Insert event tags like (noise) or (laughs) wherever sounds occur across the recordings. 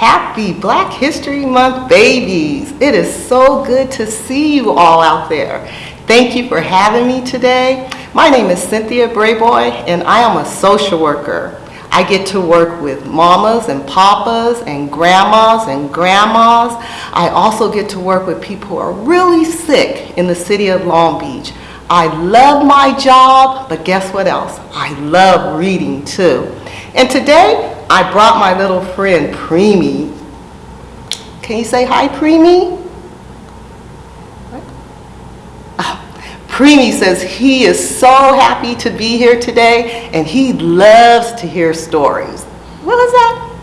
Happy Black History Month babies. It is so good to see you all out there. Thank you for having me today. My name is Cynthia Brayboy and I am a social worker. I get to work with mamas and papas and grandmas and grandmas. I also get to work with people who are really sick in the city of Long Beach. I love my job, but guess what else? I love reading too. And today, I brought my little friend Preemie. Can you say hi, Preemie? Oh, Preemie says he is so happy to be here today and he loves to hear stories. What is that?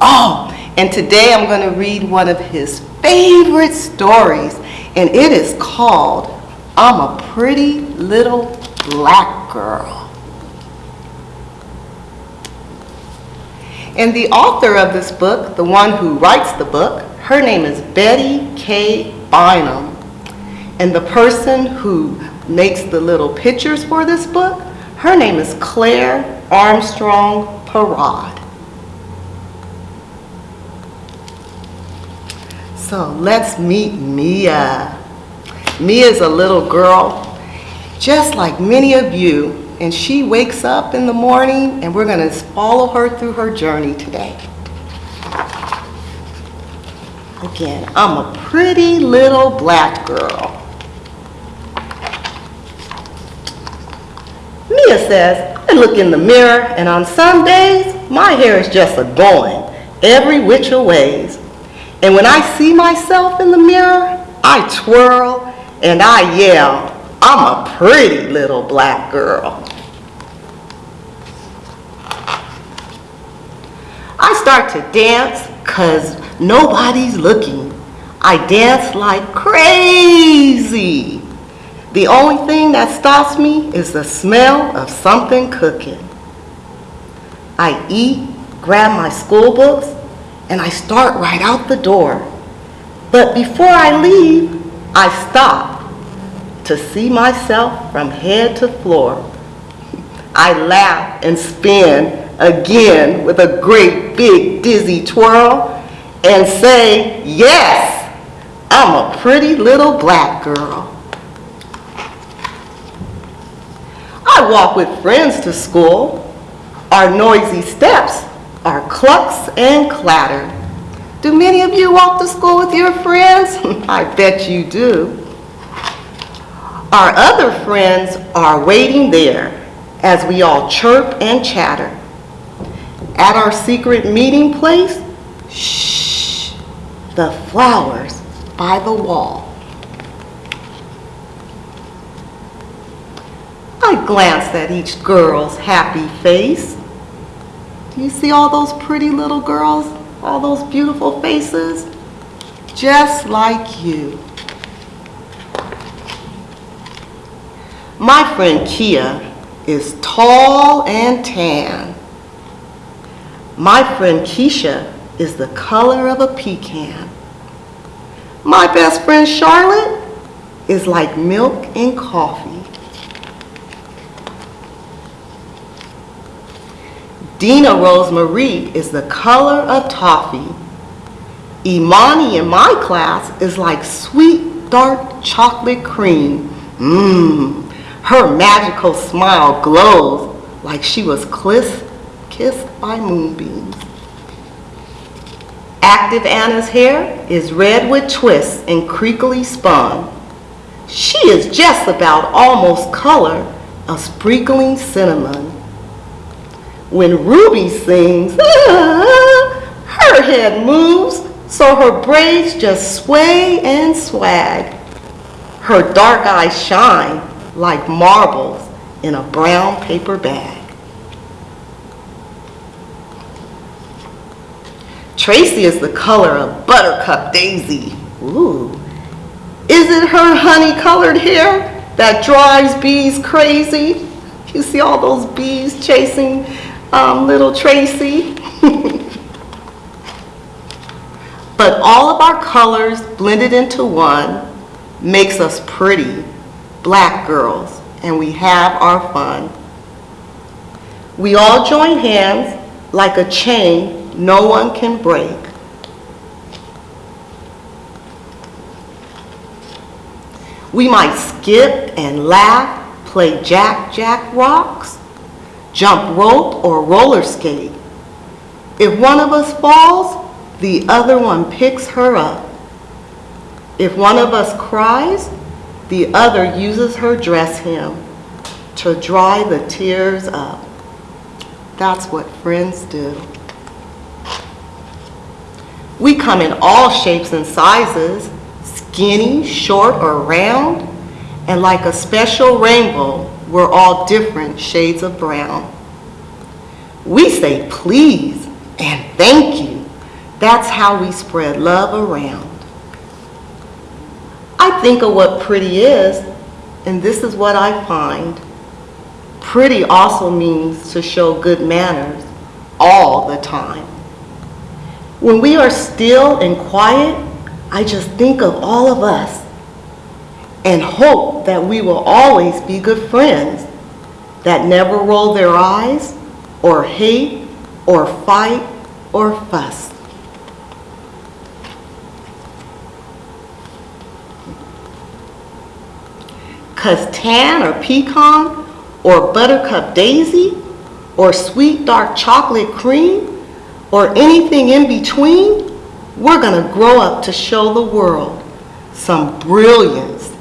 Oh, and today I'm going to read one of his favorite stories and it is called I'm a Pretty Little Black Girl. And the author of this book, the one who writes the book, her name is Betty K. Bynum. And the person who makes the little pictures for this book, her name is Claire Armstrong Parad. So let's meet Mia. Mia is a little girl, just like many of you, and she wakes up in the morning and we're going to follow her through her journey today. Again, I'm a pretty little black girl. Mia says, I look in the mirror and on some days, my hair is just a going every which a ways. And when I see myself in the mirror, I twirl and I yell, I'm a pretty little black girl. I start to dance because nobody's looking. I dance like crazy. The only thing that stops me is the smell of something cooking. I eat, grab my school books, and I start right out the door. But before I leave, I stop to see myself from head to floor. I laugh and spin again with a great big dizzy twirl and say, yes, I'm a pretty little black girl. I walk with friends to school. Our noisy steps are clucks and clatter. Do many of you walk to school with your friends? (laughs) I bet you do. Our other friends are waiting there as we all chirp and chatter. At our secret meeting place, shh, the flowers by the wall. I glanced at each girl's happy face. Do you see all those pretty little girls? All those beautiful faces? Just like you. My friend Kia is tall and tan. My friend Keisha is the color of a pecan. My best friend Charlotte is like milk and coffee. Dina Rosemarie is the color of toffee. Imani in my class is like sweet dark chocolate cream. Mmm, her magical smile glows like she was kissed by moonbeams. Active Anna's hair is red with twists and creakily spun. She is just about almost color of sprinkling cinnamon. When Ruby sings, (laughs) her head moves so her braids just sway and swag. Her dark eyes shine like marbles in a brown paper bag. Tracy is the color of buttercup daisy. Ooh. Is it her honey-colored hair that drives bees crazy? You see all those bees chasing um, little Tracy? (laughs) but all of our colors blended into one makes us pretty black girls, and we have our fun. We all join hands like a chain no one can break. We might skip and laugh, play jack jack rocks, jump rope or roller skate. If one of us falls, the other one picks her up. If one of us cries, the other uses her dress hem to dry the tears up. That's what friends do. We come in all shapes and sizes, skinny, short, or round, and like a special rainbow, we're all different shades of brown. We say please and thank you. That's how we spread love around. I think of what pretty is, and this is what I find. Pretty also means to show good manners all the time. When we are still and quiet, I just think of all of us and hope that we will always be good friends that never roll their eyes or hate or fight or fuss. Cause tan or pecan or buttercup daisy or sweet dark chocolate cream or anything in between, we're gonna grow up to show the world some brilliance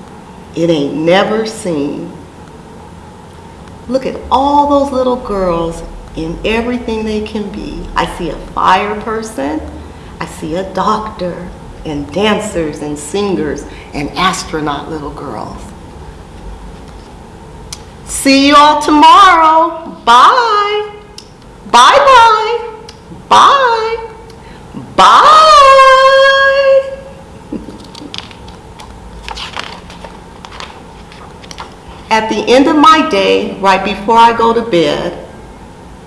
it ain't never seen. Look at all those little girls in everything they can be. I see a fire person, I see a doctor, and dancers and singers and astronaut little girls. See you all tomorrow. Bye. Bye-bye. Bye. Bye. At the end of my day, right before I go to bed,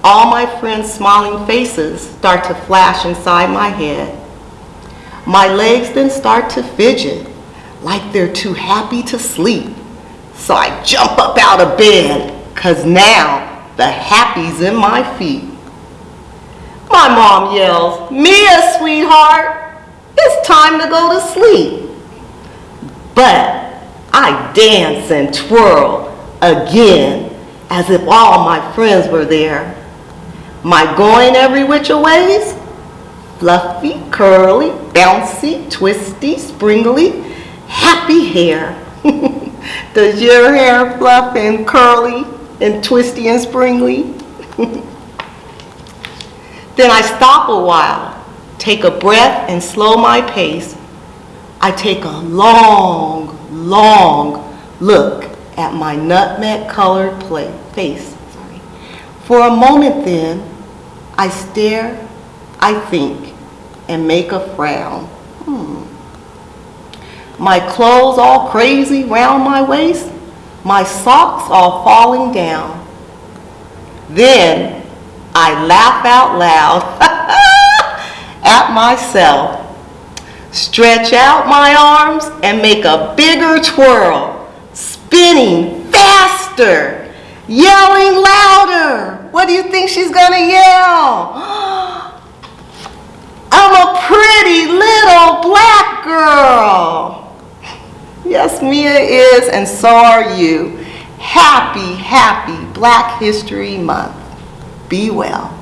all my friends' smiling faces start to flash inside my head. My legs then start to fidget like they're too happy to sleep. So I jump up out of bed because now the happy's in my feet. My mom yells, Mia, sweetheart, it's time to go to sleep. But I dance and twirl again as if all my friends were there. My going every which a ways, fluffy, curly, bouncy, twisty, springly, happy hair. (laughs) Does your hair fluff and curly and twisty and springly? (laughs) then I stop a while, take a breath and slow my pace. I take a long, long look at my nutmeg colored face. Sorry. For a moment then, I stare, I think, and make a frown. Hmm. My clothes all crazy round my waist, my socks all falling down. Then I laugh out loud (laughs) at myself, stretch out my arms and make a bigger twirl, spinning faster, yelling louder. What do you think she's gonna yell? (gasps) I'm a pretty little black girl. Yes, Mia is, and so are you. Happy, happy Black History Month. Be well.